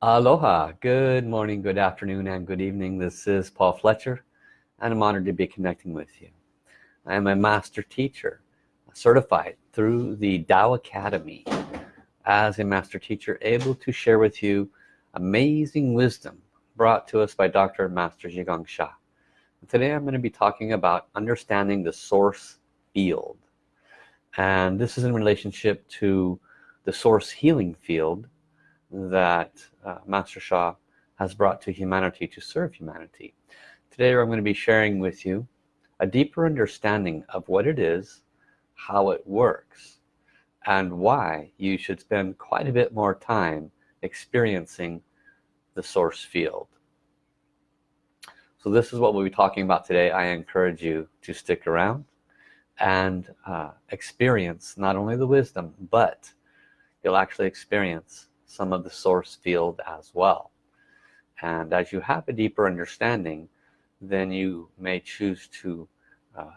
Aloha, good morning, good afternoon, and good evening. This is Paul Fletcher, and I'm honored to be connecting with you. I am a master teacher, certified through the Tao Academy as a master teacher, able to share with you amazing wisdom brought to us by Dr. Master Zhi Gang Sha. Today I'm going to be talking about understanding the source field. And this is in relationship to the source healing field that uh, Master Sha has brought to humanity to serve humanity. Today I'm going to be sharing with you a deeper understanding of what it is, how it works, and why you should spend quite a bit more time experiencing the source field. So this is what we'll be talking about today. I encourage you to stick around and uh, experience not only the wisdom, but you'll actually experience some of the source field as well. And as you have a deeper understanding then you may choose to uh,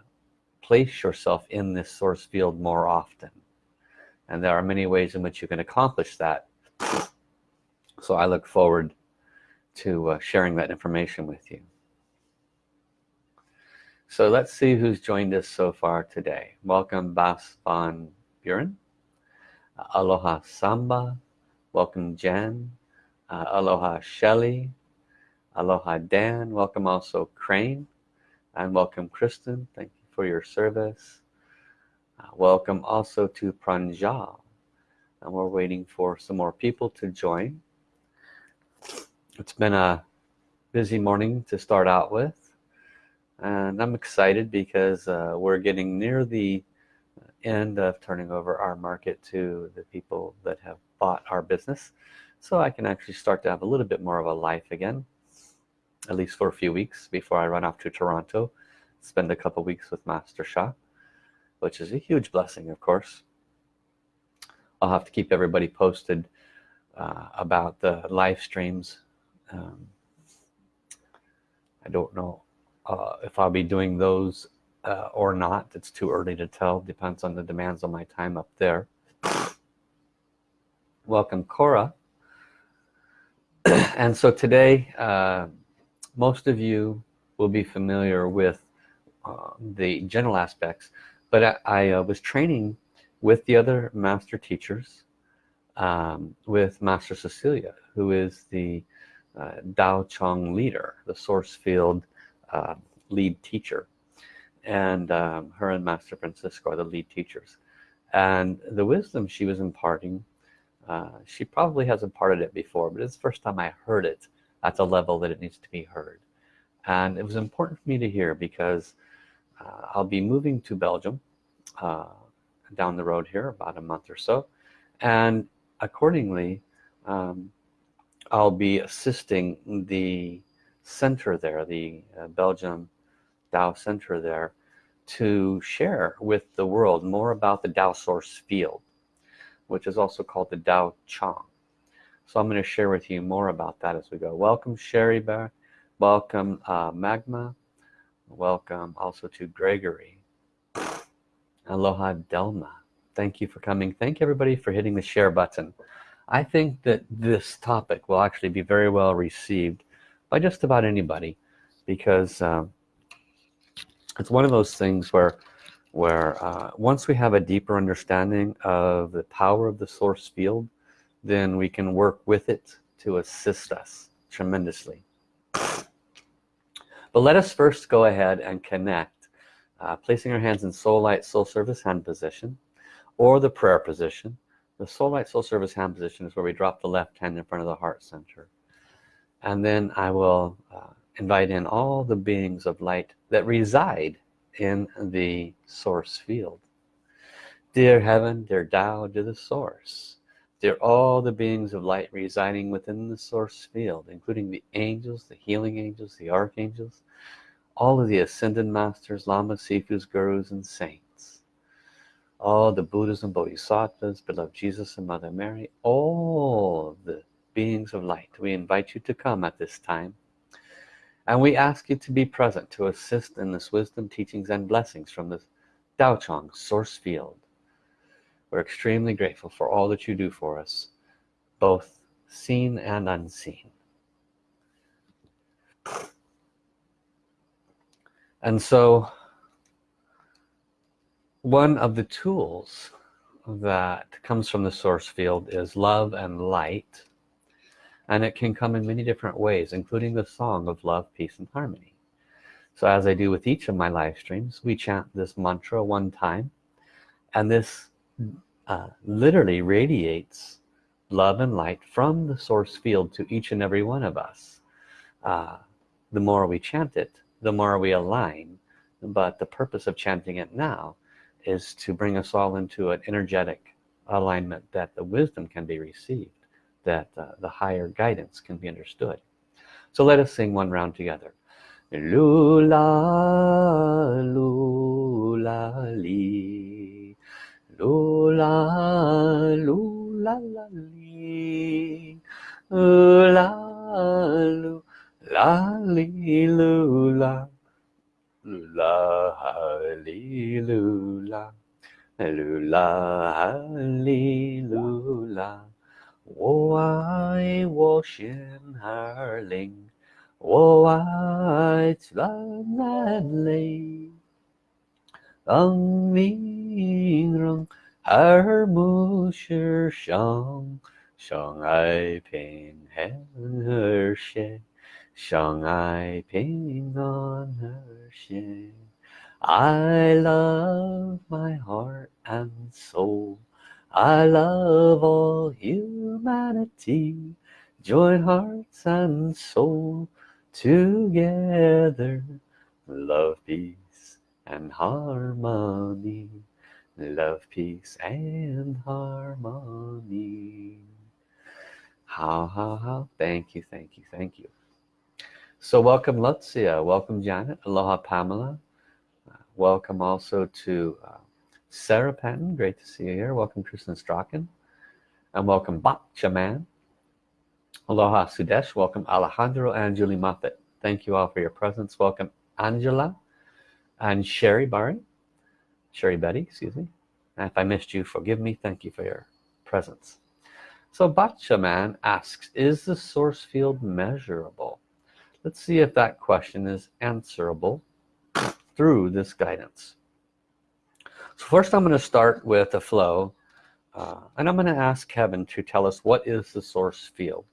place yourself in this source field more often. And there are many ways in which you can accomplish that. So I look forward to uh, sharing that information with you. So let's see who's joined us so far today. Welcome Bas van Buren. Aloha Samba welcome Jen. Uh, aloha Shelly. Aloha Dan. Welcome also Crane. And welcome Kristen. Thank you for your service. Uh, welcome also to Pranjal. And we're waiting for some more people to join. It's been a busy morning to start out with. And I'm excited because uh, we're getting near the end of turning over our market to the people that have bought our business. So I can actually start to have a little bit more of a life again at least for a few weeks before I run off to Toronto spend a couple weeks with Master Sha which is a huge blessing of course. I'll have to keep everybody posted uh, about the live streams. Um, I don't know uh, if I'll be doing those uh, or not it's too early to tell depends on the demands on my time up there. Welcome Cora. And so today uh, most of you will be familiar with uh, the general aspects but I, I uh, was training with the other master teachers um, with Master Cecilia who is the uh, Tao Chang leader the source field uh, lead teacher and um, her and Master Francisco are the lead teachers. And the wisdom she was imparting uh, she probably has imparted it before but it's the first time I heard it at the level that it needs to be heard. And it was important for me to hear because uh, I'll be moving to Belgium uh, down the road here about a month or so. And accordingly um, I'll be assisting the center there the uh, Belgium Tao Center there to share with the world more about the Tao source field which is also called the Tao Chang. So I'm going to share with you more about that as we go. Welcome Sherry Bear welcome uh, Magma welcome also to Gregory. Aloha Delma. Thank you for coming. Thank everybody for hitting the share button. I think that this topic will actually be very well received by just about anybody because uh, it's one of those things where where uh, once we have a deeper understanding of the power of the source field then we can work with it to assist us tremendously. But let us first go ahead and connect uh, placing our hands in soul light soul service hand position or the prayer position. The soul light soul service hand position is where we drop the left hand in front of the heart center. And then I will uh, invite in all the beings of light that reside in the source field. Dear heaven dear Tao dear the source dear all the beings of light residing within the source field including the angels the healing angels the archangels all of the ascended masters lamas sifus gurus and saints all the buddhas and bodhisattvas beloved jesus and mother mary all the beings of light we invite you to come at this time and we ask you to be present to assist in this wisdom teachings and blessings from the Tao Chang source field. We're extremely grateful for all that you do for us both seen and unseen. And so one of the tools that comes from the source field is love and light and it can come in many different ways including the song of love peace and harmony. So as I do with each of my live streams we chant this mantra one time and this uh, literally radiates love and light from the source field to each and every one of us. Uh, the more we chant it the more we align but the purpose of chanting it now is to bring us all into an energetic alignment that the wisdom can be received that uh, the higher guidance can be understood. So let us sing one round together. Lula lula li. Lula lula la li. Lula lula. Li lula. Lula hallelujah lula. hallelujah 我爱我心儿灵，我爱蓝蓝泪，当明让耳目是相相爱平安和谐。相爱平安和谐 I love my heart and soul I love all humanity join hearts and soul together. Love peace and harmony. Love peace and harmony. How how how thank you thank you thank you. So welcome Lutzia, welcome Janet, aloha Pamela, uh, welcome also to uh, Sarah Patton, great to see you here, welcome Kristen Strachan, and welcome Bacha Man, aloha Sudesh, welcome Alejandro and Julie Moffat, thank you all for your presence, welcome Angela and Sherry Barry, Sherry Betty, excuse me, and if I missed you, forgive me, thank you for your presence. So Bacha Man asks, is the source field measurable? let's see if that question is answerable through this guidance so first I'm going to start with a flow uh, and I'm going to ask heaven to tell us what is the source field.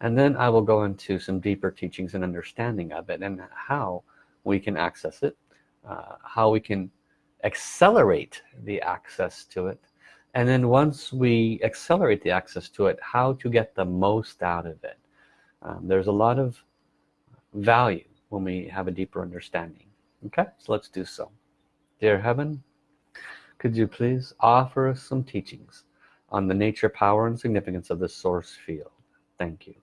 And then I will go into some deeper teachings and understanding of it and how we can access it uh, how we can accelerate the access to it. And then once we accelerate the access to it how to get the most out of it. Um, there's a lot of value when we have a deeper understanding. Okay so let's do so. Dear heaven could you please offer us some teachings on the nature power and significance of the source field? Thank you.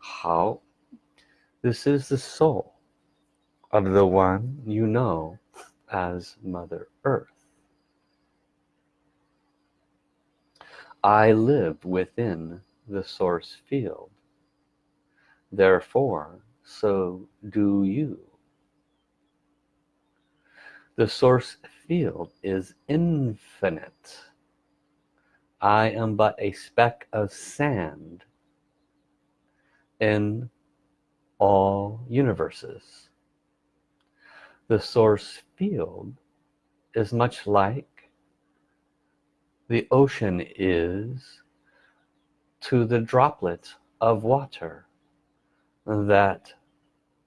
How? This is the soul of the one you know as Mother Earth. I live within the source field. Therefore, so do you. The source field is infinite. I am but a speck of sand in all universes the source field is much like the ocean is to the droplet of water that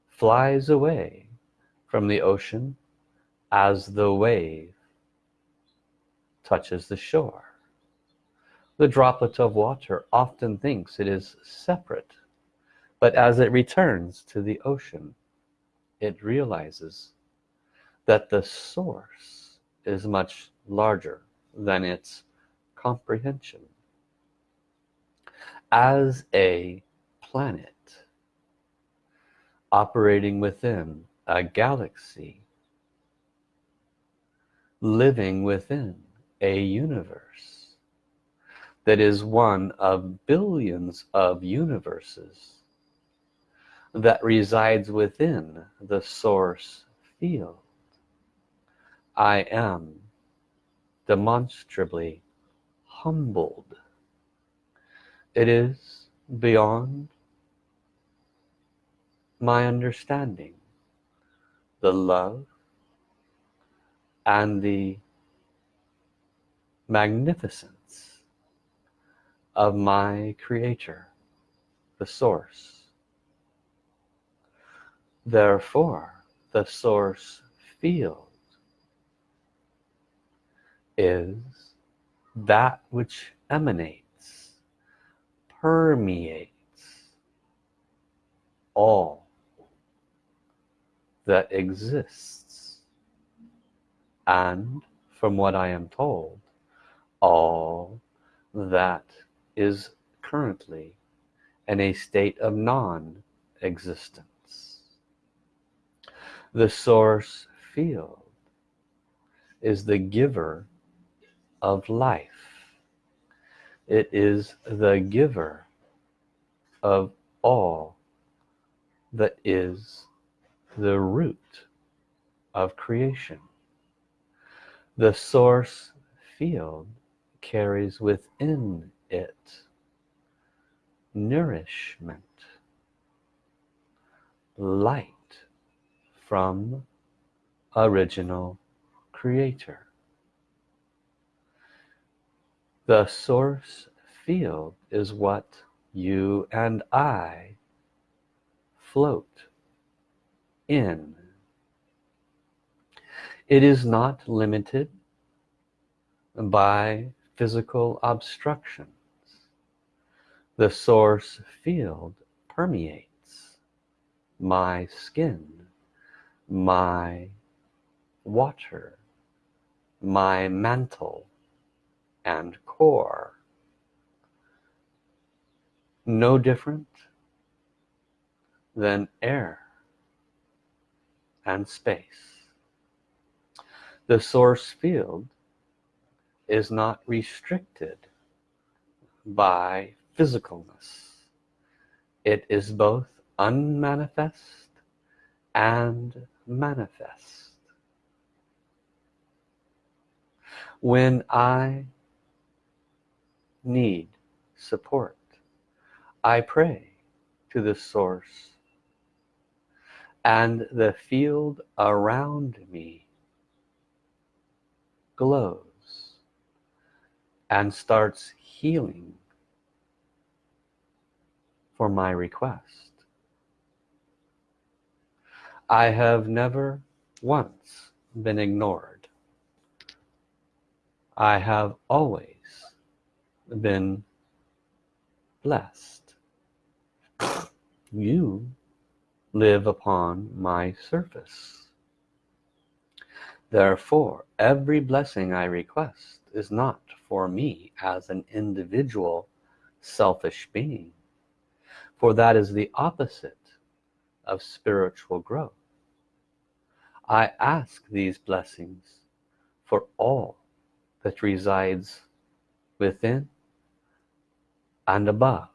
flies away from the ocean as the wave touches the shore. The droplet of water often thinks it is separate but as it returns to the ocean it realizes that the source is much larger than its comprehension as a planet operating within a galaxy living within a universe that is one of billions of universes that resides within the source field. I am demonstrably humbled. It is beyond my understanding. The love and the magnificence of my creator the source. Therefore the source field is that which emanates permeates all that exists. And from what I am told all that is currently in a state of non-existence. The source field is the giver of life. It is the giver of all that is the root of creation. The source field carries within it nourishment light from original creator the source field is what you and I float in. It is not limited by physical obstructions. The source field permeates my skin my water my mantle and core. No different than air and space. The source field is not restricted by physicalness. It is both unmanifest and manifest. When I need support. I pray to the source and the field around me glows and starts healing for my request. I have never once been ignored. I have always been blessed. You live upon my surface. Therefore every blessing I request is not for me as an individual selfish being for that is the opposite of spiritual growth. I ask these blessings for all that resides within and above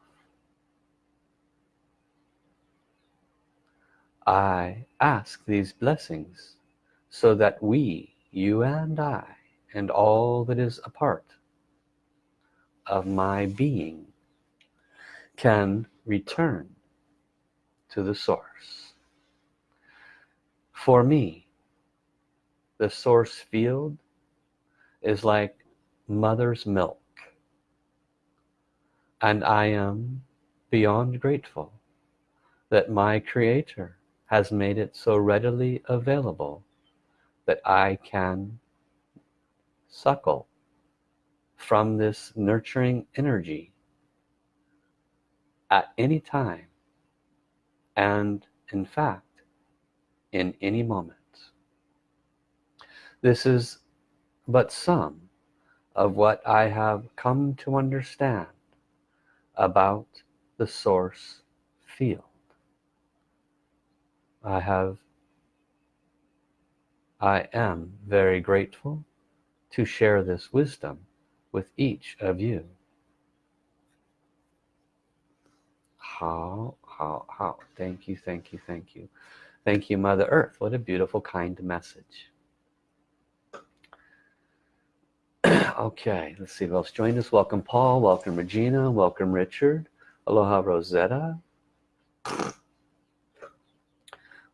I ask these blessings so that we you and I and all that is a part of my being can return to the source. For me the source field is like mother's milk and I am beyond grateful that my creator has made it so readily available that I can suckle from this nurturing energy at any time and in fact in any moment. This is but some of what I have come to understand about the source field. I have I am very grateful to share this wisdom with each of you. How how how! Thank you, thank you, thank you. Thank you, Mother Earth. What a beautiful, kind message. Okay let's see who else joined us. Welcome Paul. Welcome Regina. Welcome Richard. Aloha Rosetta.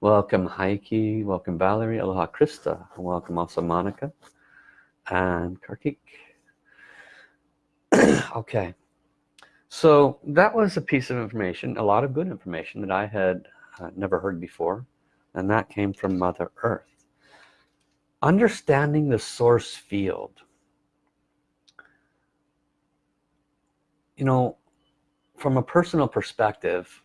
Welcome Heike. Welcome Valerie. Aloha Krista. Welcome also Monica and Kartik. Okay so that was a piece of information a lot of good information that I had uh, never heard before and that came from Mother Earth. Understanding the source field you know from a personal perspective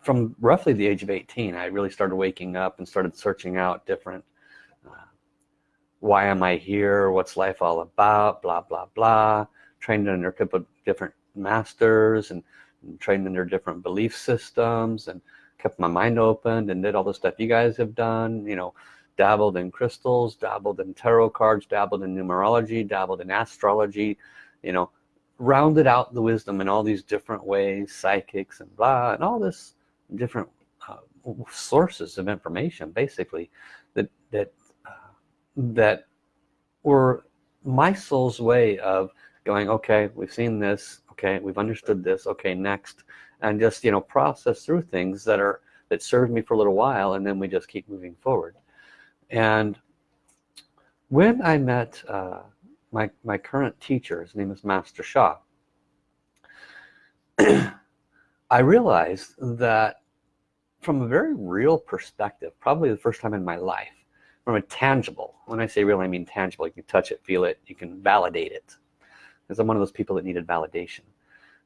from roughly the age of 18 I really started waking up and started searching out different uh, why am I here? What's life all about? Blah blah blah. Trained under different masters and, and trained under different belief systems and kept my mind open and did all the stuff you guys have done you know dabbled in crystals dabbled in tarot cards dabbled in numerology dabbled in astrology you know rounded out the wisdom in all these different ways psychics and blah and all this different uh, sources of information basically that that uh, that were my soul's way of going okay we've seen this. Okay we've understood this. Okay next. And just you know process through things that are that served me for a little while and then we just keep moving forward. And when I met uh, my, my current teacher his name is Master Sha, I realized that from a very real perspective probably the first time in my life from a tangible when I say real I mean tangible you can touch it feel it you can validate it. Because I'm one of those people that needed validation.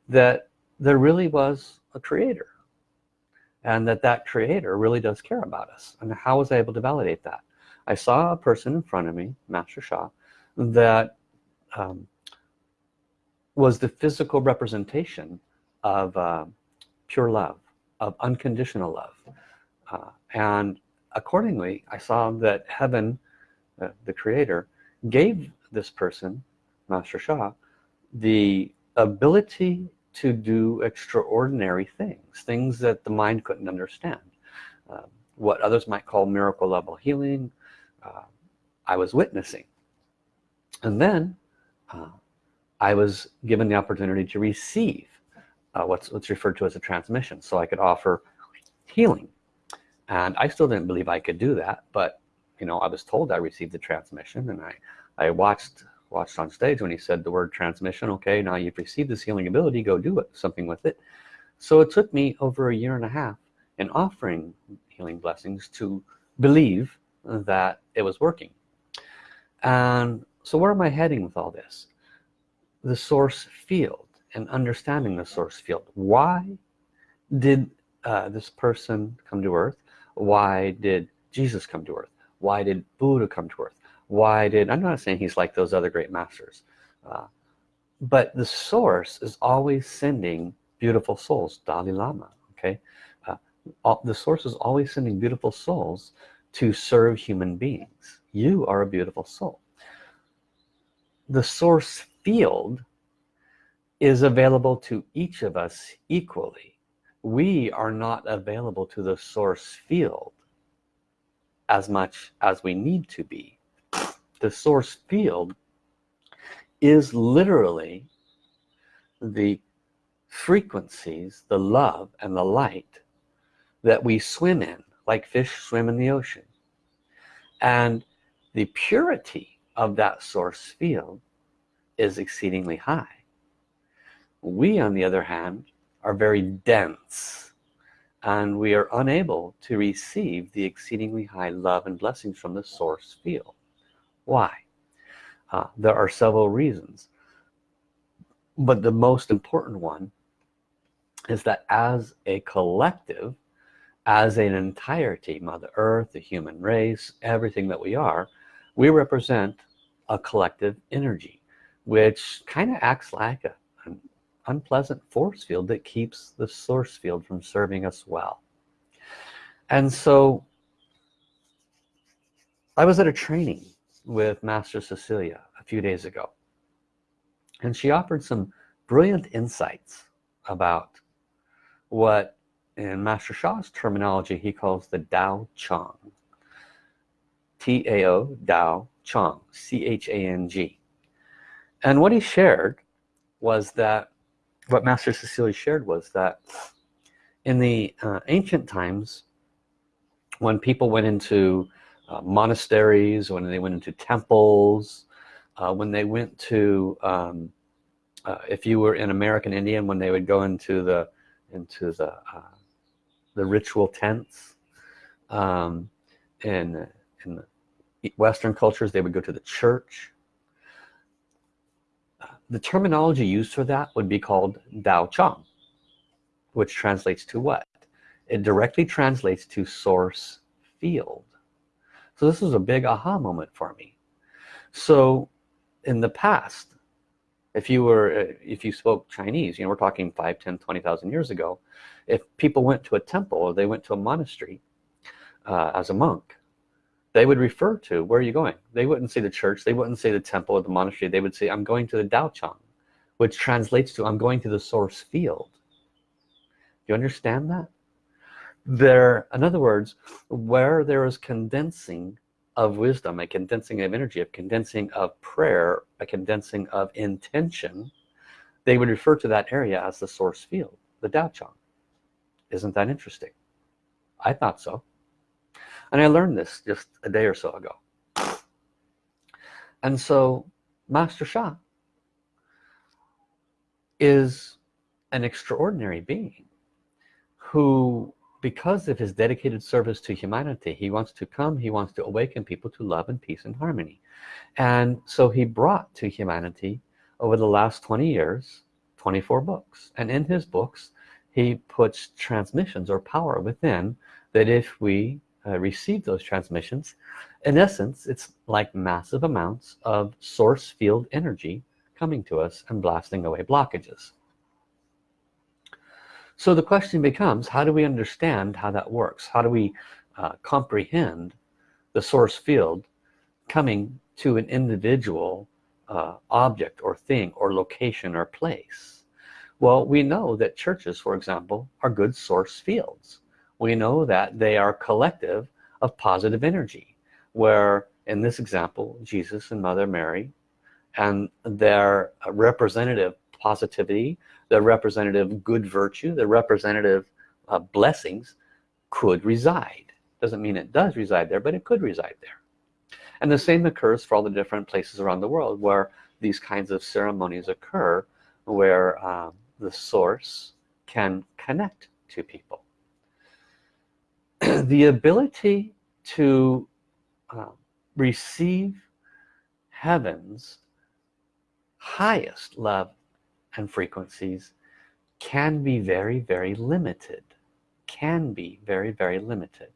That there really was a creator. And that that creator really does care about us. And how was I able to validate that? I saw a person in front of me Master Sha that um, was the physical representation of uh, pure love of unconditional love. Uh, and accordingly I saw that heaven uh, the creator gave this person Master Sha the ability to do extraordinary things things that the mind couldn't understand. Uh, what others might call miracle level healing uh, I was witnessing and then uh, I was given the opportunity to receive uh, what's what's referred to as a transmission so I could offer healing. And I still didn't believe I could do that but you know I was told I received the transmission and I I watched watched on stage when he said the word transmission okay now you've received this healing ability go do it something with it. So it took me over a year and a half in offering healing blessings to believe that it was working. And so where am I heading with all this? The source field and understanding the source field. Why did uh, this person come to earth? Why did Jesus come to earth? Why did Buddha come to earth? Why did I'm not saying he's like those other great masters uh, but the source is always sending beautiful souls Dalai Lama okay? Uh, all, the source is always sending beautiful souls to serve human beings. You are a beautiful soul the source field is available to each of us equally. We are not available to the source field as much as we need to be. The source field is literally the frequencies the love and the light that we swim in like fish swim in the ocean. And the purity of that source field is exceedingly high. We on the other hand are very dense and we are unable to receive the exceedingly high love and blessings from the source field. Why? Uh, there are several reasons but the most important one is that as a collective as an entirety mother earth the human race everything that we are we represent a collective energy which kind of acts like a, an unpleasant force field that keeps the source field from serving us well. And so I was at a training with Master Cecilia a few days ago and she offered some brilliant insights about what in Master Sha's terminology he calls the Dao Chang T-A-O Dao Chang C-H-A-N-G and what he shared was that what Master Cecilia shared was that in the uh, ancient times when people went into uh, monasteries when they went into temples uh, when they went to um, uh, if you were in American Indian when they would go into the into the uh, the ritual tents um, in in Western cultures they would go to the church. The terminology used for that would be called Dao Chang which translates to what? It directly translates to source field. So this was a big aha moment for me. So in the past if you were if you spoke Chinese you know we're talking 5 10 20,000 years ago if people went to a temple or they went to a monastery uh, as a monk they would refer to where are you going? They wouldn't say the church they wouldn't say the temple or the monastery they would say I'm going to the Dao Chang which translates to I'm going to the source field. Do you understand that? There in other words where there is condensing of wisdom a condensing of energy a condensing of prayer a condensing of intention they would refer to that area as the source field the Dao Chang isn't that interesting? I thought so and I learned this just a day or so ago. And so Master Sha is an extraordinary being who because of his dedicated service to humanity he wants to come he wants to awaken people to love and peace and harmony. And so he brought to humanity over the last 20 years 24 books. And in his books he puts transmissions or power within that if we uh, receive those transmissions. In essence it's like massive amounts of source field energy coming to us and blasting away blockages. So the question becomes how do we understand how that works? How do we uh, comprehend the source field coming to an individual uh, object or thing or location or place? Well we know that churches for example are good source fields we know that they are collective of positive energy where in this example Jesus and Mother Mary and their representative positivity their representative good virtue their representative uh, blessings could reside. Doesn't mean it does reside there but it could reside there. And the same occurs for all the different places around the world where these kinds of ceremonies occur where um, the source can connect to people the ability to uh, receive heaven's highest love and frequencies can be very very limited. Can be very very limited.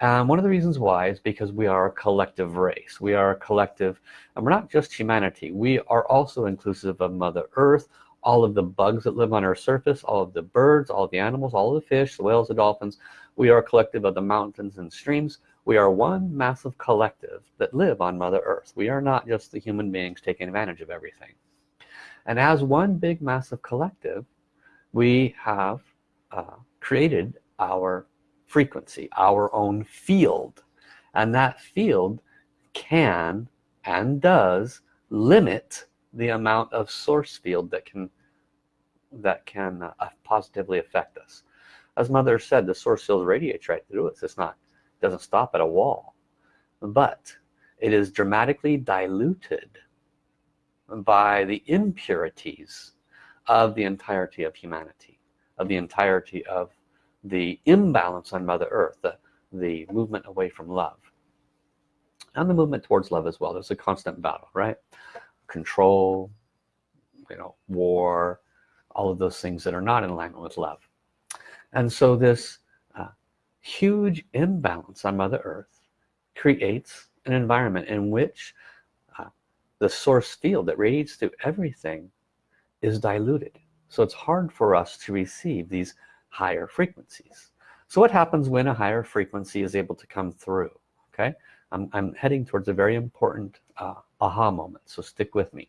Um, one of the reasons why is because we are a collective race. We are a collective and we're not just humanity. We are also inclusive of mother earth all of the bugs that live on our surface all of the birds all the animals all the fish the whales the dolphins we are a collective of the mountains and streams. We are one massive collective that live on mother earth. We are not just the human beings taking advantage of everything. And as one big massive collective we have uh, created our frequency our own field. And that field can and does limit the amount of source field that can that can uh, positively affect us as mother said the source field radiates right through us. It's not doesn't stop at a wall. But it is dramatically diluted by the impurities of the entirety of humanity of the entirety of the imbalance on mother earth the, the movement away from love and the movement towards love as well. There's a constant battle right? Control you know war all of those things that are not in alignment with love and so this uh, huge imbalance on mother earth creates an environment in which uh, the source field that radiates through everything is diluted. So it's hard for us to receive these higher frequencies. So what happens when a higher frequency is able to come through? Okay? I'm, I'm heading towards a very important uh, aha moment so stick with me.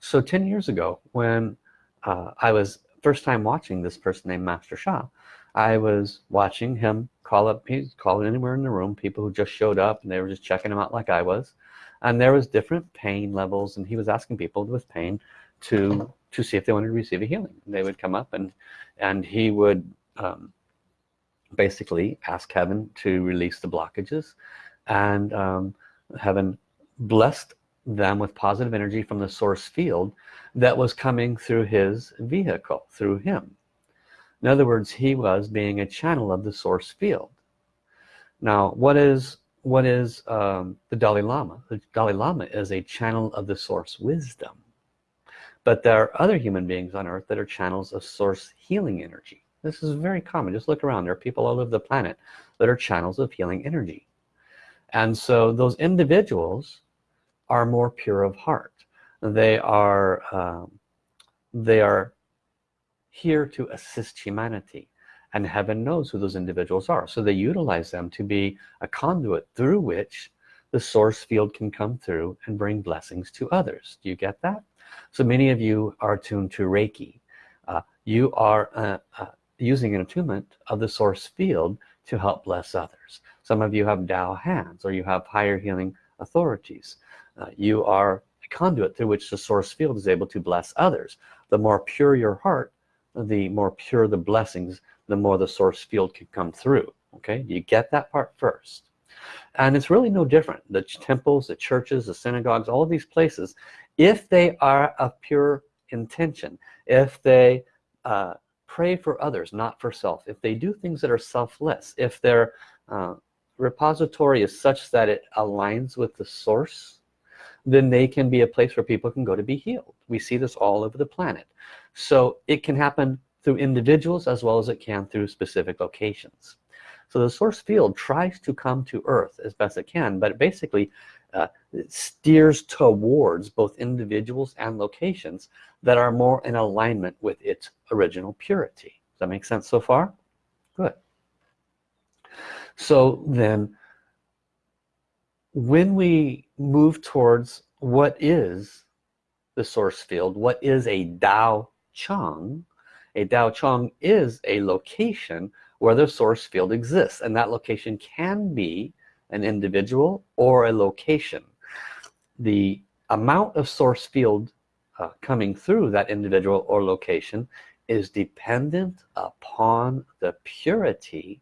So 10 years ago when uh, I was first time watching this person named Master Sha. I was watching him call up he's calling anywhere in the room people who just showed up and they were just checking him out like I was. And there was different pain levels and he was asking people with pain to to see if they wanted to receive a healing. They would come up and and he would um, basically ask heaven to release the blockages. And um, heaven blessed them with positive energy from the source field that was coming through his vehicle through him. In other words he was being a channel of the source field. Now what is what is um, the Dalai Lama? The Dalai Lama is a channel of the source wisdom. But there are other human beings on earth that are channels of source healing energy. This is very common. Just look around. There are people all over the planet that are channels of healing energy. And so those individuals are more pure of heart. They are um, they are here to assist humanity and heaven knows who those individuals are. So they utilize them to be a conduit through which the source field can come through and bring blessings to others. Do you get that? So many of you are tuned to Reiki. Uh, you are uh, uh, using an attunement of the source field to help bless others. Some of you have Tao hands or you have higher healing authorities uh, you are a conduit through which the source field is able to bless others. The more pure your heart the more pure the blessings the more the source field can come through okay? You get that part first. And it's really no different. The temples the churches the synagogues all of these places if they are of pure intention if they uh, pray for others not for self if they do things that are selfless if their uh, repository is such that it aligns with the source then they can be a place where people can go to be healed. We see this all over the planet. So it can happen through individuals as well as it can through specific locations. So the source field tries to come to earth as best it can but it basically uh, steers towards both individuals and locations that are more in alignment with its original purity. Does that make sense so far? Good. So then when we move towards what is the source field what is a Dao Chang a Dao Chang is a location where the source field exists and that location can be an individual or a location. The amount of source field uh, coming through that individual or location is dependent upon the purity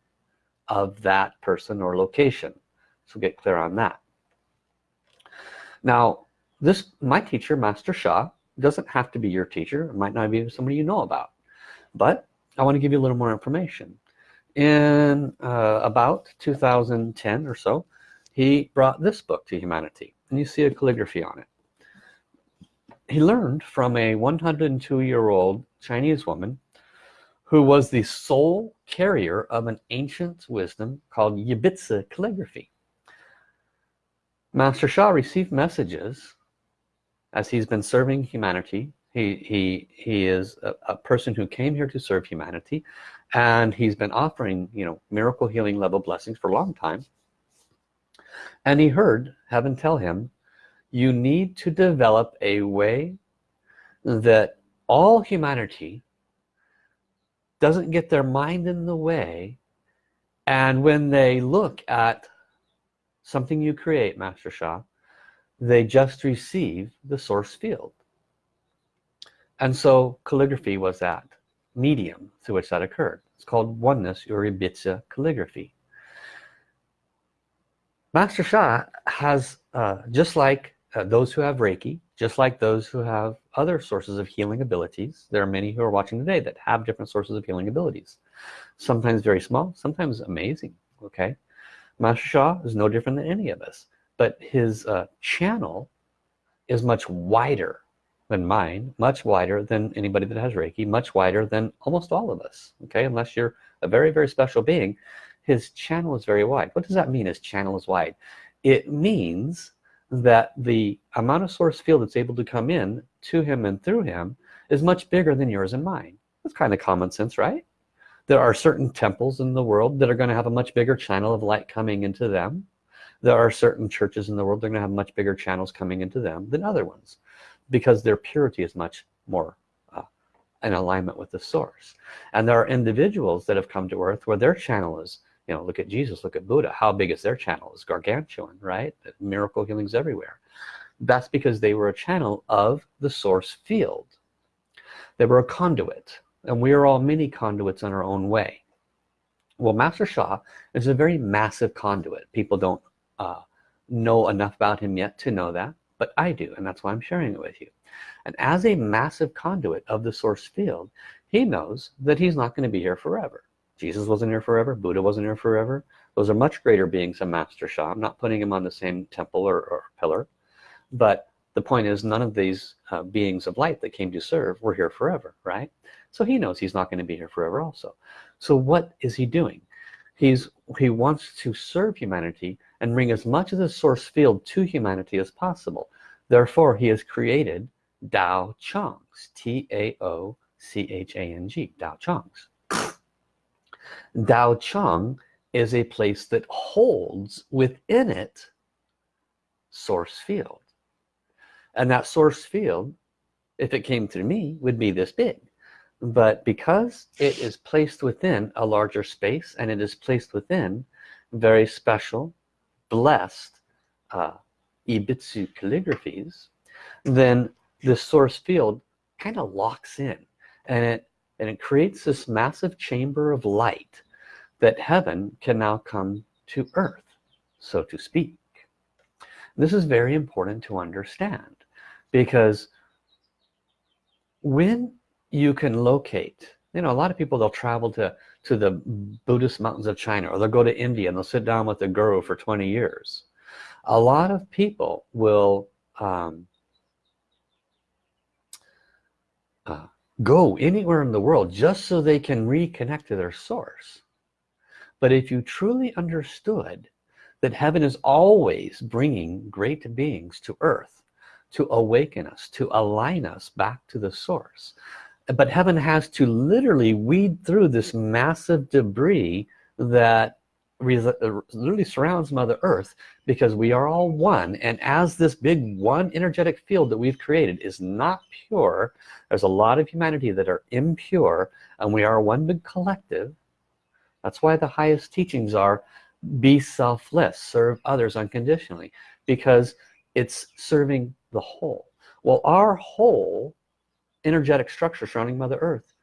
of that person or location. So get clear on that now this my teacher master Sha doesn't have to be your teacher. It might not be somebody you know about. But I want to give you a little more information. In uh, about 2010 or so he brought this book to humanity and you see a calligraphy on it. He learned from a 102 year old Chinese woman who was the sole carrier of an ancient wisdom called Yi Bi Zi calligraphy Master Sha received messages as he's been serving humanity. He he he is a, a, person who came here to serve humanity and he's been offering you know miracle healing level blessings for a long time. And he heard heaven tell him you need to develop a way that all humanity doesn't get their mind in the way and when they look at something you create Master Sha. They just receive the source field. And so calligraphy was that medium through which that occurred. It's called oneness Yi Bi Zi calligraphy. Master Sha has uh, just like uh, those who have Reiki just like those who have other sources of healing abilities there are many who are watching today that have different sources of healing abilities. Sometimes very small sometimes amazing okay Master Sha is no different than any of us but his uh, channel is much wider than mine much wider than anybody that has Reiki much wider than almost all of us okay? Unless you're a very very special being his channel is very wide. What does that mean his channel is wide? It means that the amount of source field that's able to come in to him and through him is much bigger than yours and mine. That's kind of common sense right there are certain temples in the world that are going to have a much bigger channel of light coming into them. There are certain churches in the world that are going to have much bigger channels coming into them than other ones because their purity is much more uh, in alignment with the source. And there are individuals that have come to earth where their channel is you know look at Jesus look at Buddha. How big is their channel? Is gargantuan right? Miracle healings everywhere. That's because they were a channel of the source field. They were a conduit and we are all mini conduits in our own way. Well Master Sha is a very massive conduit. People don't uh, know enough about him yet to know that but I do and that's why I'm sharing it with you. And as a massive conduit of the source field he knows that he's not going to be here forever. Jesus wasn't here forever Buddha wasn't here forever. Those are much greater beings than Master Sha I'm not putting him on the same temple or, or pillar but the point is none of these uh, beings of light that came to serve were here forever right so he knows he's not going to be here forever also. So what is he doing? He's he wants to serve humanity and bring as much of the source field to humanity as possible. Therefore he has created Dao Changs T-A-O-C-H-A-N-G Dao Changs Dao Chang is a place that holds within it source field. And that source field if it came to me would be this big but because it is placed within a larger space and it is placed within very special blessed uh, Yi Bi Zi calligraphies then the source field kind of locks in and it and it creates this massive chamber of light that heaven can now come to earth so to speak. This is very important to understand because when you can locate you know a lot of people they'll travel to to the Buddhist mountains of China or they'll go to India and they'll sit down with a guru for 20 years. A lot of people will um, uh, go anywhere in the world just so they can reconnect to their source. But if you truly understood that heaven is always bringing great beings to earth to awaken us to align us back to the source but heaven has to literally weed through this massive debris that uh, literally surrounds mother earth because we are all one and as this big one energetic field that we've created is not pure there's a lot of humanity that are impure and we are one big collective. That's why the highest teachings are be selfless serve others unconditionally because it's serving the whole. Well our whole energetic structure surrounding mother earth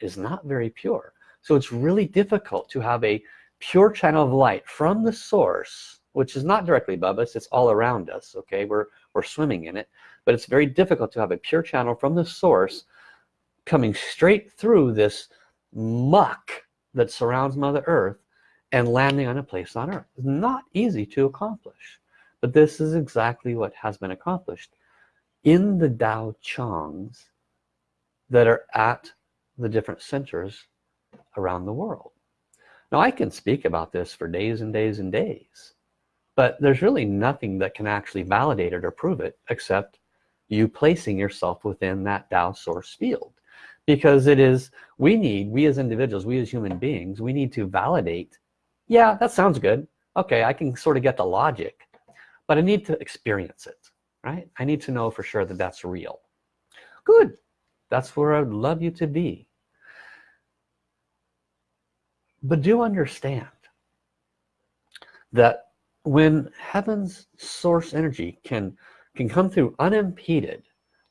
is not very pure. So it's really difficult to have a pure channel of light from the source which is not directly above us it's all around us okay? We're we're swimming in it. But it's very difficult to have a pure channel from the source coming straight through this muck that surrounds mother earth and landing on a place on earth. It's not easy to accomplish but this is exactly what has been accomplished in the Dao Changs that are at the different centers around the world. Now I can speak about this for days and days and days but there's really nothing that can actually validate it or prove it except you placing yourself within that Tao source field. Because it is we need we as individuals we as human beings we need to validate yeah that sounds good. Okay I can sort of get the logic but I need to experience it right? I need to know for sure that that's real. Good that's where I'd love you to be. But do understand that when heaven's source energy can can come through unimpeded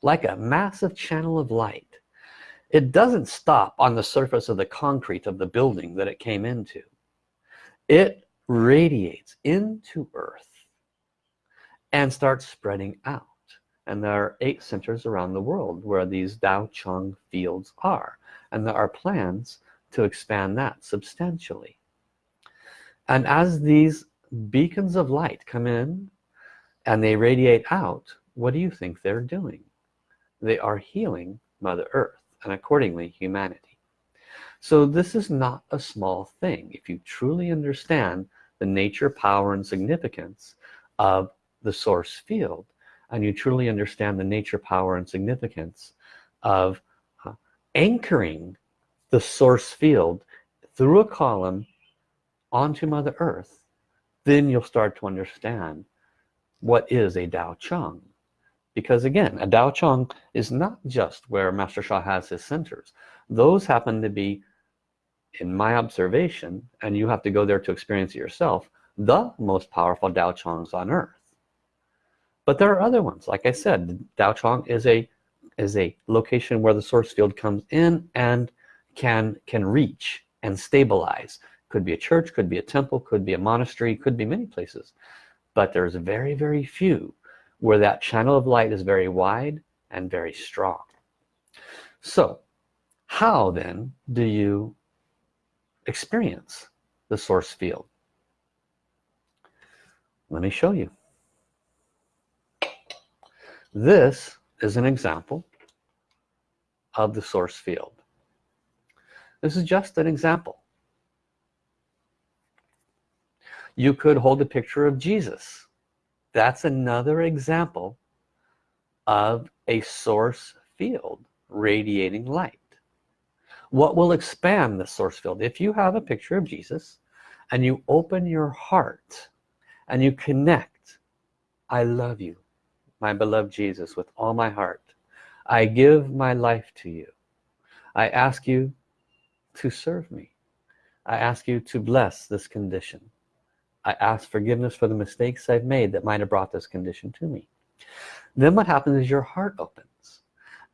like a massive channel of light it doesn't stop on the surface of the concrete of the building that it came into. It radiates into earth and starts spreading out and there are eight centers around the world where these Dao Chang fields are. And there are plans to expand that substantially. And as these beacons of light come in and they radiate out what do you think they're doing? They are healing mother earth and accordingly humanity. So this is not a small thing if you truly understand the nature power and significance of the source field and you truly understand the nature power and significance of uh, anchoring the source field through a column onto mother earth then you'll start to understand what is a Dao Chang because again a Dao Chang is not just where Master Sha has his centers. Those happen to be in my observation and you have to go there to experience it yourself the most powerful Dao Changs on earth but there are other ones. Like I said Dao Chang is a is a location where the source field comes in and can can reach and stabilize. Could be a church could be a temple could be a monastery could be many places. But there's very very few where that channel of light is very wide and very strong. So how then do you experience the source field? Let me show you this is an example of the source field. This is just an example. You could hold a picture of Jesus. That's another example of a source field radiating light. What will expand the source field? If you have a picture of Jesus and you open your heart and you connect I love you my beloved Jesus with all my heart I give my life to you. I ask you to serve me. I ask you to bless this condition. I ask forgiveness for the mistakes I've made that might have brought this condition to me. Then what happens is your heart opens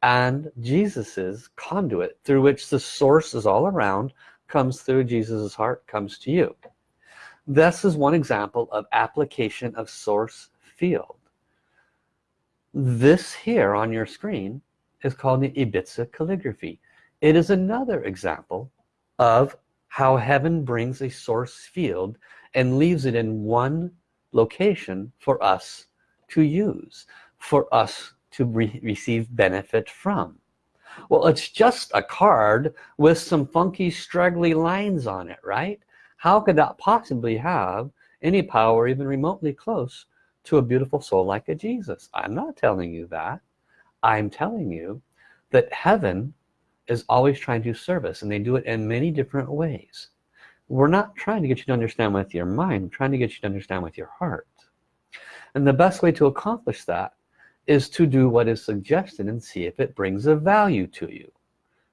and Jesus's conduit through which the source is all around comes through Jesus's heart comes to you. This is one example of application of source field this here on your screen is called the Yi Bi Zi calligraphy. It is another example of how heaven brings a source field and leaves it in one location for us to use for us to re receive benefit from. Well it's just a card with some funky straggly lines on it right? How could that possibly have any power even remotely close to a beautiful soul like a Jesus. I'm not telling you that. I'm telling you that heaven is always trying to do service and they do it in many different ways. We're not trying to get you to understand with your mind. We're trying to get you to understand with your heart. And the best way to accomplish that is to do what is suggested and see if it brings a value to you.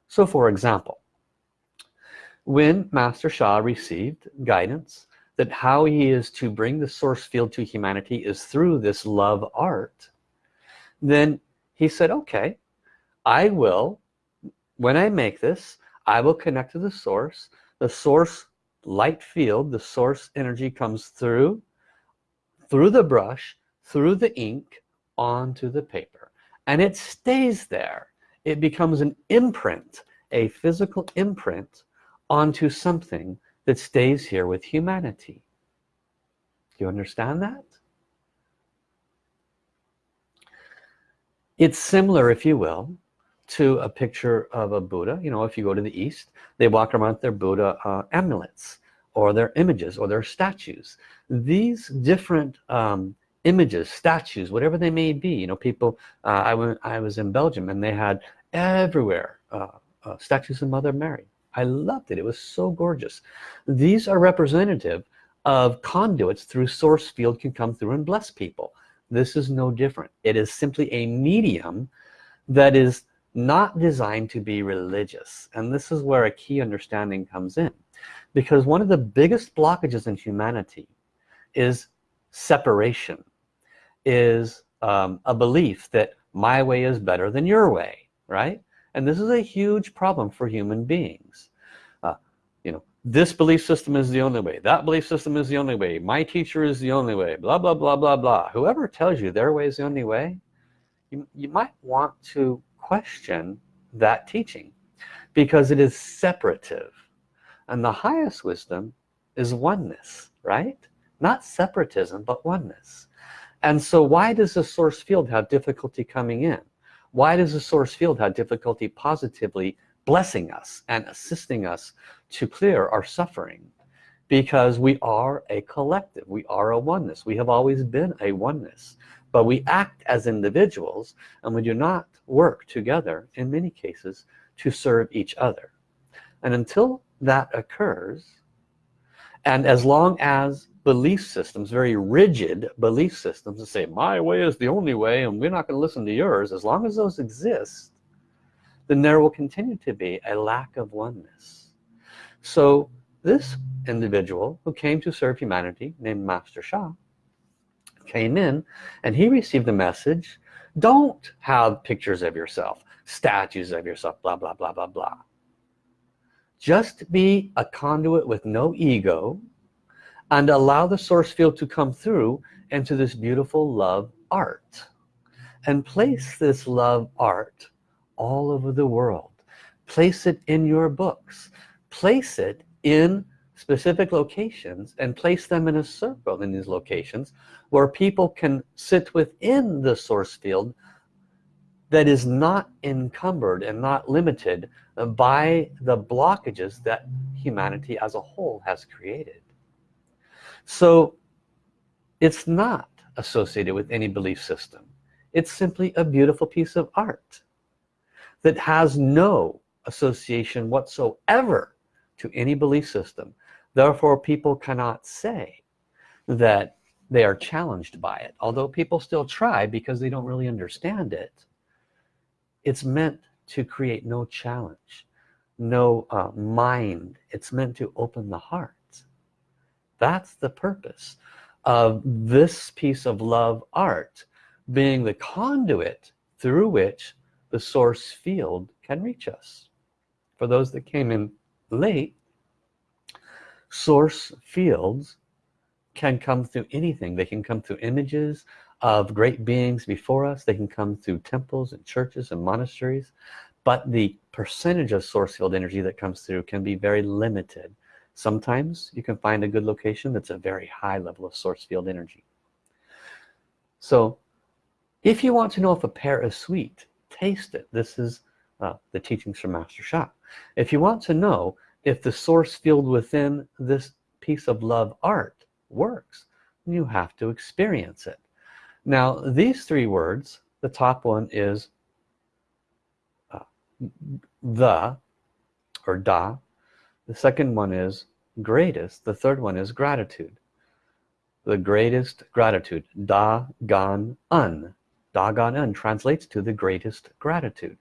So for example when Master Sha received guidance that how he is to bring the source field to humanity is through this love art then he said okay I will when I make this I will connect to the source. The source light field the source energy comes through through the brush through the ink onto the paper. And it stays there. It becomes an imprint a physical imprint onto something that stays here with humanity. Do you understand that? It's similar if you will to a picture of a Buddha. You know if you go to the East they walk around with their Buddha uh, amulets or their images or their statues. These different um, images statues whatever they may be you know people uh, I went I was in Belgium and they had everywhere uh, uh, statues of Mother Mary I loved it. It was so gorgeous. These are representative of conduits through source field can come through and bless people. This is no different. It is simply a medium that is not designed to be religious. And this is where a key understanding comes in. Because one of the biggest blockages in humanity is separation is um, a belief that my way is better than your way right and this is a huge problem for human beings. Uh, you know this belief system is the only way. That belief system is the only way. My teacher is the only way. Blah blah blah blah blah. Whoever tells you their way is the only way you, you might want to question that teaching because it is separative. And the highest wisdom is oneness right? Not separatism but oneness. And so why does the source field have difficulty coming in why does the source field have difficulty positively blessing us and assisting us to clear our suffering? Because we are a collective. We are a oneness. We have always been a oneness. But we act as individuals and we do not work together in many cases to serve each other. And until that occurs and as long as belief systems very rigid belief systems that say my way is the only way and we're not going to listen to yours as long as those exist then there will continue to be a lack of oneness. So this individual who came to serve humanity named Master Sha came in and he received the message don't have pictures of yourself statues of yourself blah blah blah blah blah just be a conduit with no ego and allow the source field to come through into this beautiful love art and place this love art all over the world. Place it in your books. Place it in specific locations and place them in a circle in these locations where people can sit within the source field that is not encumbered and not limited by the blockages that humanity as a whole has created. So it's not associated with any belief system. It's simply a beautiful piece of art that has no association whatsoever to any belief system. Therefore people cannot say that they are challenged by it although people still try because they don't really understand it it's meant to create no challenge no uh, mind. It's meant to open the heart. That's the purpose of this piece of love art being the conduit through which the source field can reach us. For those that came in late source fields can come through anything. They can come through images of great beings before us. They can come through temples and churches and monasteries but the percentage of source field energy that comes through can be very limited. Sometimes you can find a good location that's a very high level of source field energy. So if you want to know if a pear is sweet taste it. This is uh, the teachings from Master Sha. If you want to know if the source field within this piece of love art works you have to experience it now these three words the top one is uh, the or da. The second one is greatest. The third one is gratitude. The greatest gratitude. Da gan un. Da gan un translates to the greatest gratitude.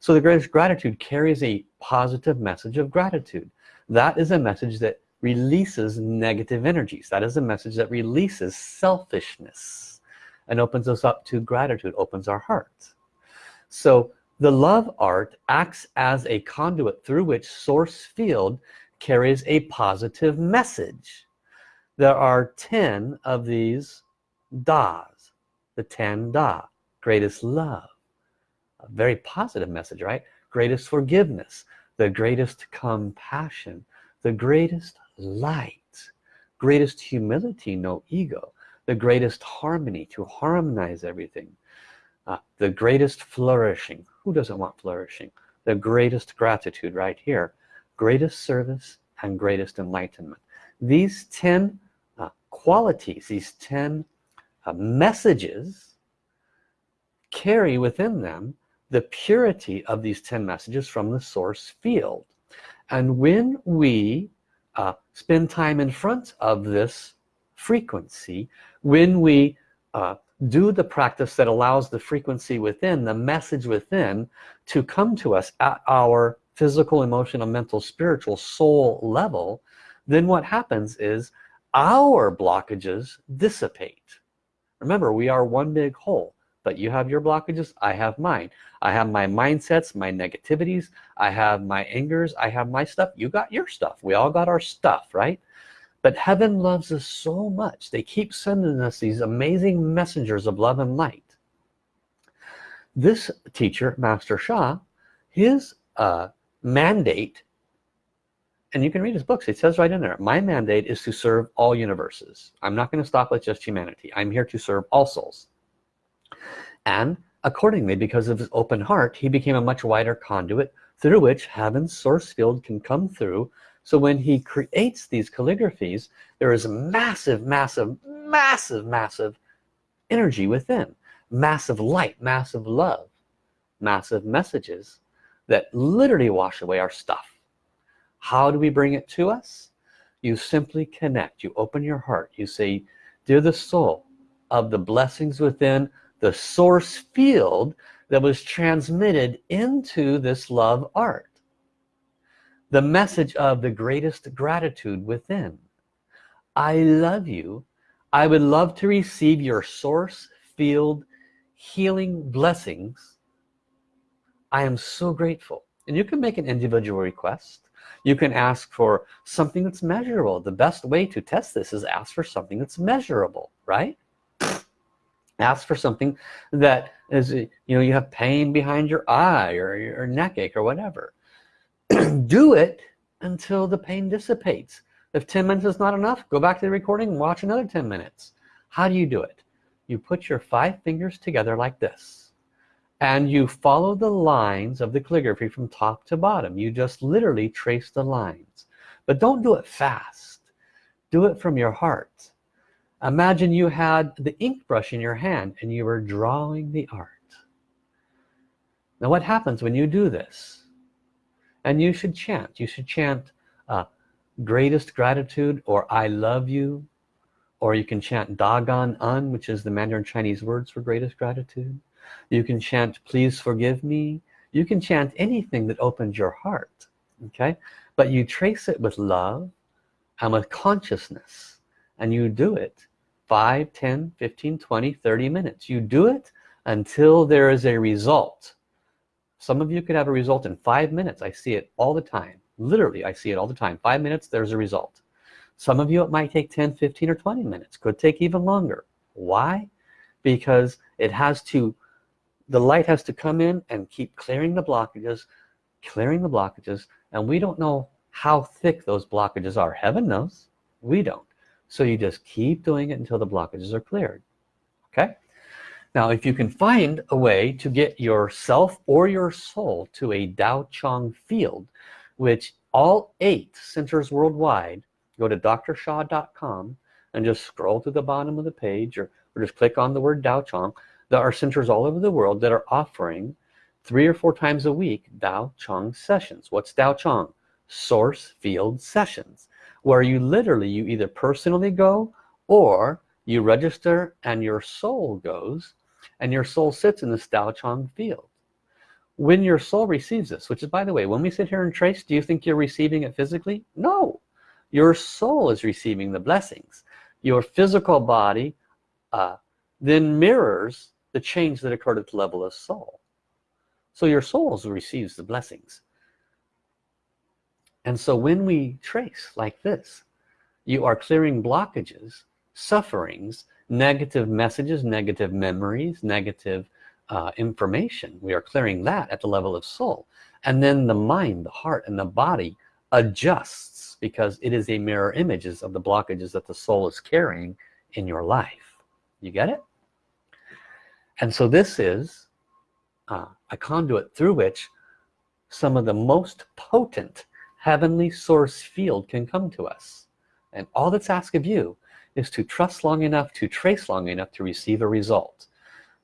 So the greatest gratitude carries a positive message of gratitude. That is a message that releases negative energies. That is a message that releases selfishness and opens us up to gratitude opens our hearts. So the love art acts as a conduit through which source field carries a positive message. There are 10 of these das the 10 da greatest love. A very positive message right? Greatest forgiveness the greatest compassion the greatest light greatest humility no ego the greatest harmony to harmonize everything uh, the greatest flourishing. Who doesn't want flourishing? The greatest gratitude right here. Greatest service and greatest enlightenment. These 10 uh, qualities these 10 uh, messages carry within them the purity of these 10 messages from the source field. And when we uh, spend time in front of this frequency when we uh, do the practice that allows the frequency within the message within to come to us at our physical emotional mental spiritual soul level then what happens is our blockages dissipate. Remember we are one big whole but you have your blockages I have mine. I have my mindsets my negativities I have my angers I have my stuff. You got your stuff. We all got our stuff right but heaven loves us so much they keep sending us these amazing messengers of love and light. This teacher master Sha his uh, mandate and you can read his books it says right in there my mandate is to serve all universes. I'm not going to stop with just humanity. I'm here to serve all souls. And accordingly because of his open heart he became a much wider conduit through which heaven's source field can come through so when he creates these calligraphies there is massive massive massive massive energy within. Massive light massive love massive messages that literally wash away our stuff. How do we bring it to us? You simply connect. You open your heart. You say dear the soul of the blessings within the source field that was transmitted into this love art the message of the greatest gratitude within. I love you. I would love to receive your source field healing blessings. I am so grateful. And you can make an individual request. You can ask for something that's measurable. The best way to test this is ask for something that's measurable right? Ask for something that is you know you have pain behind your eye or your neck ache or whatever do it until the pain dissipates. If 10 minutes is not enough go back to the recording and watch another 10 minutes. How do you do it? You put your five fingers together like this and you follow the lines of the calligraphy from top to bottom. You just literally trace the lines. But don't do it fast. Do it from your heart. Imagine you had the ink brush in your hand and you were drawing the art. Now what happens when you do this and you should chant. You should chant uh, greatest gratitude or I love you. Or you can chant Dagan Un which is the Mandarin Chinese words for greatest gratitude. You can chant please forgive me. You can chant anything that opens your heart okay? But you trace it with love and with consciousness. And you do it 5 10 15 20 30 minutes. You do it until there is a result some of you could have a result in five minutes. I see it all the time. Literally I see it all the time. Five minutes there's a result. Some of you it might take 10 15 or 20 minutes. Could take even longer. Why? Because it has to the light has to come in and keep clearing the blockages clearing the blockages and we don't know how thick those blockages are. Heaven knows. We don't. So you just keep doing it until the blockages are cleared. Okay now if you can find a way to get yourself or your soul to a Dao Chang field which all eight centers worldwide go to drsha.com and just scroll to the bottom of the page or, or just click on the word Dao Chang. there are centers all over the world that are offering three or four times a week Dao Chang sessions what's Dao Chang? source field sessions where you literally you either personally go or you register and your soul goes and your soul sits in this Tao Chang field. When your soul receives this which is by the way when we sit here and trace do you think you're receiving it physically? No. Your soul is receiving the blessings. Your physical body uh, then mirrors the change that occurred at the level of soul. So your soul receives the blessings. And so when we trace like this you are clearing blockages sufferings negative messages negative memories negative uh, information. We are clearing that at the level of soul. And then the mind the heart and the body adjusts because it is a mirror images of the blockages that the soul is carrying in your life. You get it? And so this is uh, a conduit through which some of the most potent heavenly source field can come to us. And all that's asked of you is to trust long enough to trace long enough to receive a result.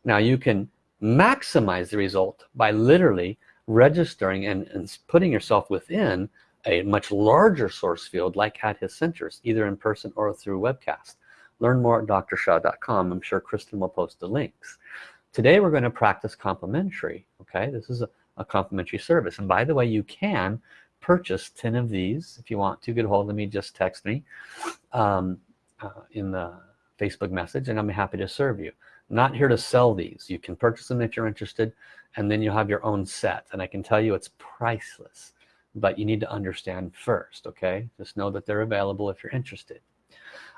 Now you can maximize the result by literally registering and, and putting yourself within a much larger source field like at his centers either in person or through webcast. Learn more at drsha.com I'm sure Kristen will post the links. Today we're going to practice complimentary okay? This is a, a complimentary service. And by the way you can purchase 10 of these if you want to. Get hold of me just text me. Um, uh, in the Facebook message and I'm happy to serve you. Not here to sell these. You can purchase them if you're interested and then you'll have your own set. And I can tell you it's priceless but you need to understand first okay? Just know that they're available if you're interested.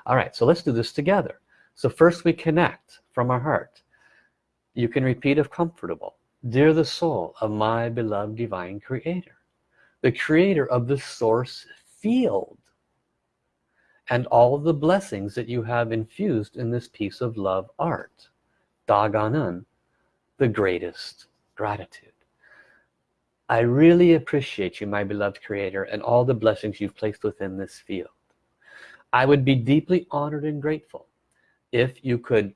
All right so let's do this together. So first we connect from our heart. You can repeat if comfortable. Dear the soul of my beloved divine creator the creator of the source field and all the blessings that you have infused in this piece of love art. Daganun the greatest gratitude. I really appreciate you my beloved creator and all the blessings you've placed within this field. I would be deeply honored and grateful if you could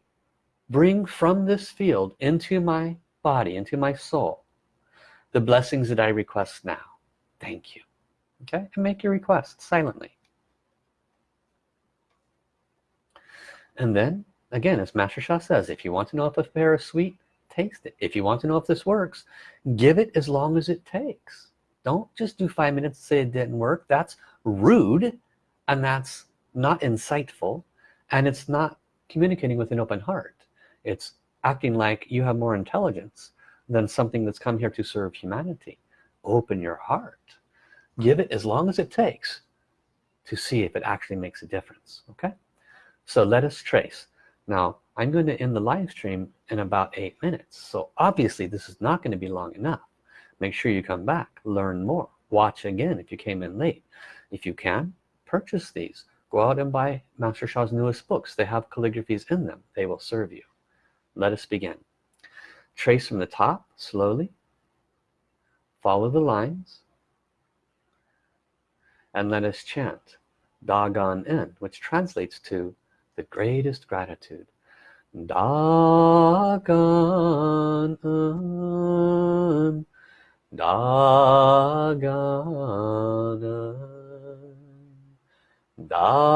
bring from this field into my body into my soul the blessings that I request now. Thank you. Okay? And make your request silently and then again as Master Sha says if you want to know if a pear is sweet taste it if you want to know if this works give it as long as it takes. Don't just do five minutes and say it didn't work. That's rude and that's not insightful and it's not communicating with an open heart. It's acting like you have more intelligence than something that's come here to serve humanity. Open your heart. Give it as long as it takes to see if it actually makes a difference okay so let us trace. Now I'm going to end the live stream in about eight minutes. So obviously this is not going to be long enough. Make sure you come back learn more watch again if you came in late. If you can purchase these. Go out and buy Master Sha's newest books. They have calligraphies in them. They will serve you. Let us begin. Trace from the top slowly. Follow the lines. And let us chant Dagon in which translates to the greatest gratitude. Dagan um, Dagan Dagan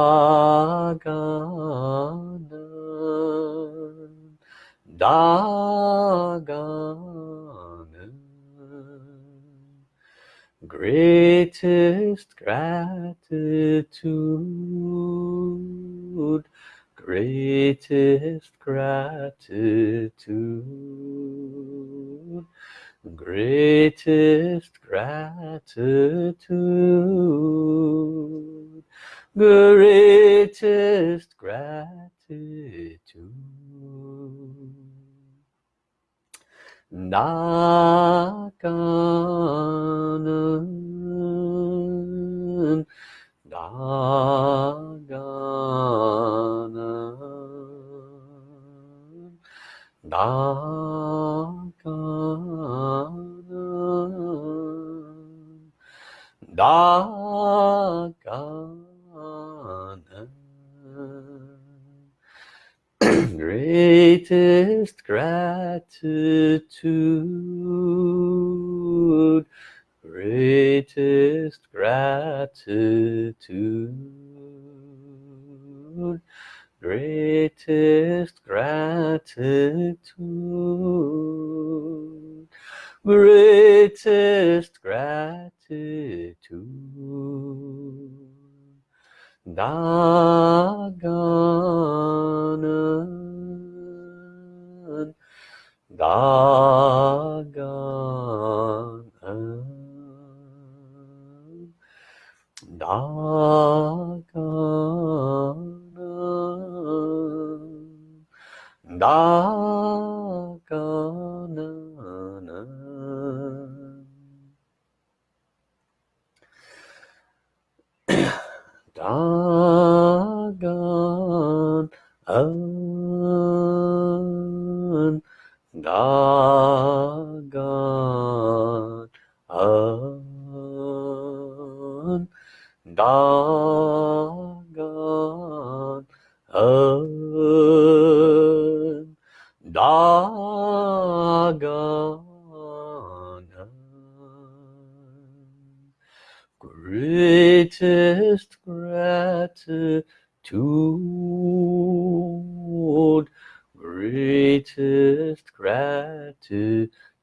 Dagan Greatest gratitude greatest gratitude greatest gratitude greatest gratitude. Dagon Dagon nah.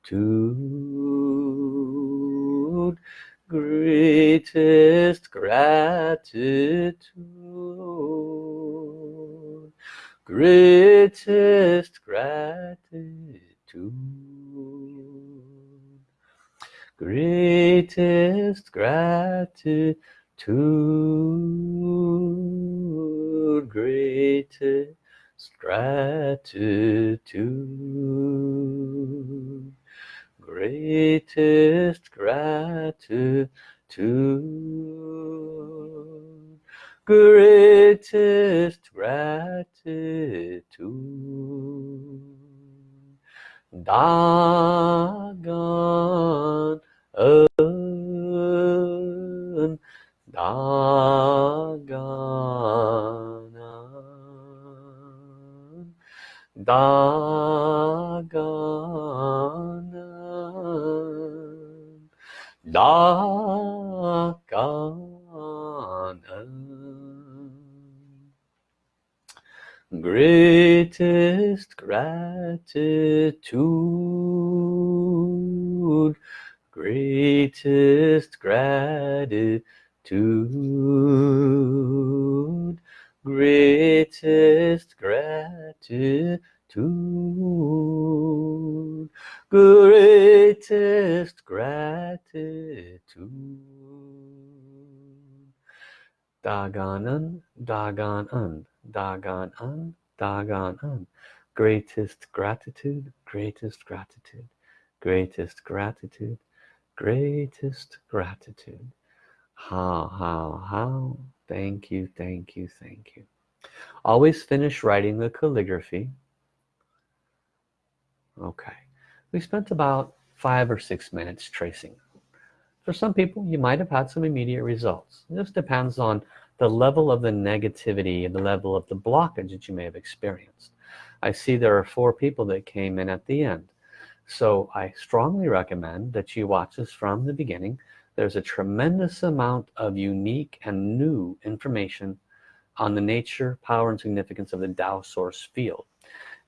Gratitude greatest gratitude greatest gratitude greatest gratitude greatest gratitude greatest gratitude greatest gratitude Dagon on Dagon on Dagon on On greatest gratitude. Greatest gratitude. Greatest gratitude greatest gratitude Dagan un, Dagan un, Dagan un. Greatest gratitude, greatest gratitude, greatest gratitude, greatest gratitude. How, how, how. Thank you, thank you, thank you. Always finish writing the calligraphy. Okay. We spent about five or six minutes tracing. For some people, you might have had some immediate results. This depends on the level of the negativity and the level of the blockage that you may have experienced. I see there are four people that came in at the end. So I strongly recommend that you watch this from the beginning. There's a tremendous amount of unique and new information on the nature, power, and significance of the Tao source field.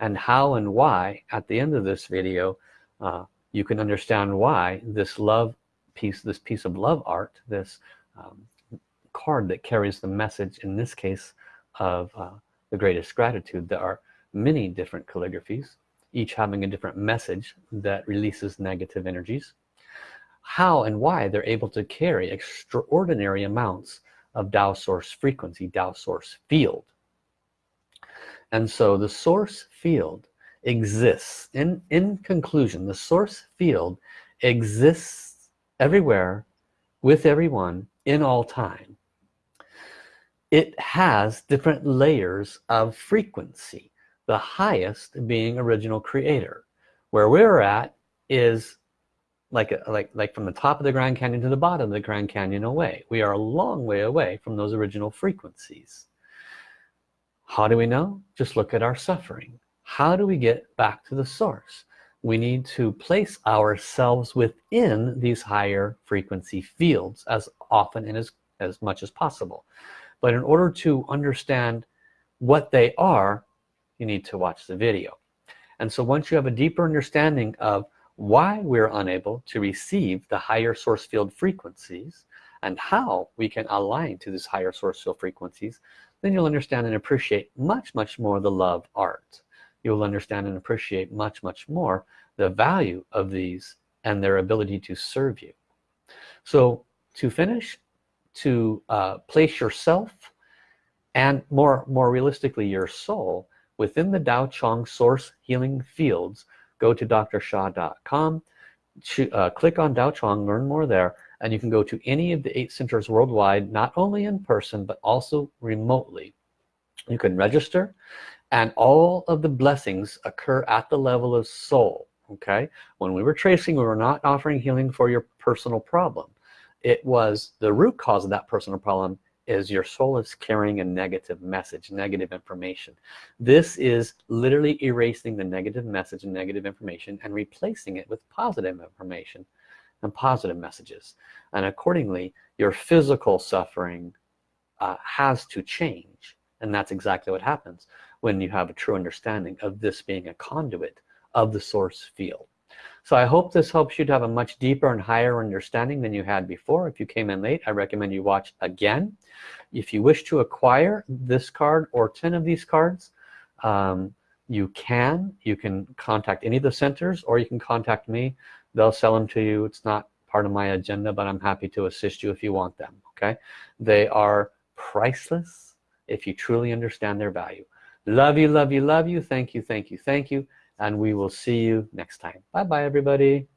And how and why, at the end of this video, uh, you can understand why this love piece, this piece of love art, this um, card that carries the message in this case of uh, the greatest gratitude. There are many different calligraphies each having a different message that releases negative energies. How and why they're able to carry extraordinary amounts of Tao source frequency Tao source field and so the source field exists in in conclusion the source field exists everywhere with everyone in all time. It has different layers of frequency the highest being original creator. Where we're at is like like like from the top of the Grand Canyon to the bottom of the Grand Canyon away. We are a long way away from those original frequencies how do we know? Just look at our suffering. How do we get back to the source? We need to place ourselves within these higher frequency fields as often and as as much as possible. But in order to understand what they are you need to watch the video. And so once you have a deeper understanding of why we're unable to receive the higher source field frequencies and how we can align to these higher source field frequencies then you'll understand and appreciate much much more the love art. You'll understand and appreciate much much more the value of these and their ability to serve you. So to finish to uh, place yourself and more more realistically your soul within the Dao Chang source healing fields go to drsha.com uh, click on Dao Chang learn more there and you can go to any of the eight centers worldwide not only in person but also remotely. You can register and all of the blessings occur at the level of soul okay? When we were tracing we were not offering healing for your personal problem. It was the root cause of that personal problem is your soul is carrying a negative message negative information. This is literally erasing the negative message and negative information and replacing it with positive information and positive messages. And accordingly your physical suffering uh, has to change. And that's exactly what happens when you have a true understanding of this being a conduit of the source field. So I hope this helps you to have a much deeper and higher understanding than you had before. If you came in late I recommend you watch again. If you wish to acquire this card or 10 of these cards um, you can. You can contact any of the centers or you can contact me they'll sell them to you. It's not part of my agenda but I'm happy to assist you if you want them okay? They are priceless if you truly understand their value. Love you love you love you. Thank you thank you thank you. And we will see you next time. Bye bye everybody